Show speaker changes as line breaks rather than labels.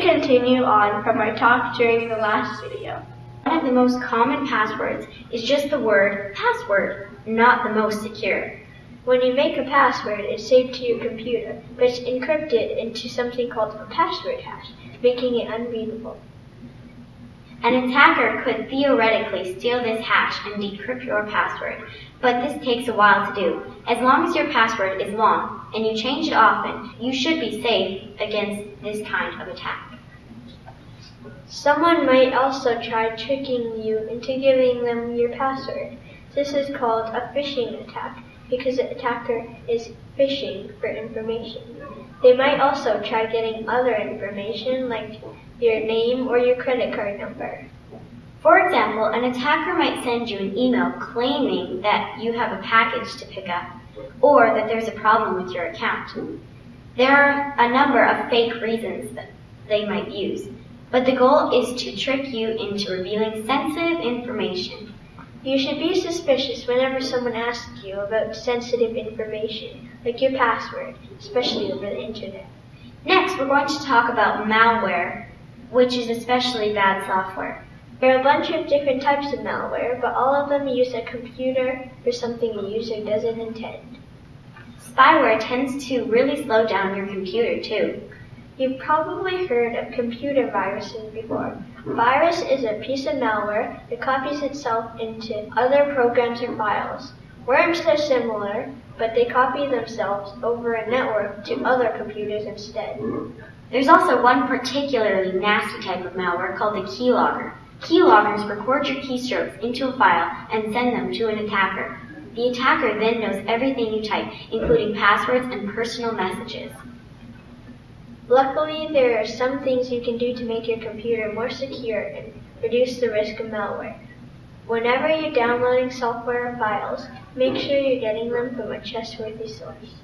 continue on from our talk during the last video.
One of the most common passwords is just the word password, not the most secure.
When you make a password, it's saved to your computer, but it's encrypted into something called a password hash, making it unreadable.
An attacker could theoretically steal this hash and decrypt your password, but this takes a while to do. As long as your password is long and you change it often, you should be safe against this kind of attack.
Someone might also try tricking you into giving them your password. This is called a phishing attack because the attacker is fishing for information. They might also try getting other information like your name or your credit card number.
For example, an attacker might send you an email claiming that you have a package to pick up or that there's a problem with your account. There are a number of fake reasons that they might use, but the goal is to trick you into revealing sensitive information.
You should be suspicious whenever someone asks you about sensitive information, like your password, especially over the internet.
Next, we're going to talk about malware, which is especially bad software.
There are a bunch of different types of malware, but all of them use a computer for something the user doesn't intend.
Spyware tends to really slow down your computer too.
You've probably heard of computer viruses before. Virus is a piece of malware that copies itself into other programs or files. Worms are similar, but they copy themselves over a network to other computers instead.
There's also one particularly nasty type of malware called the keylogger. Keyloggers record your keystrokes into a file and send them to an attacker. The attacker then knows everything you type, including passwords and personal messages.
Luckily, there are some things you can do to make your computer more secure and reduce the risk of malware. Whenever you're downloading software or files, make sure you're getting them from a trustworthy source.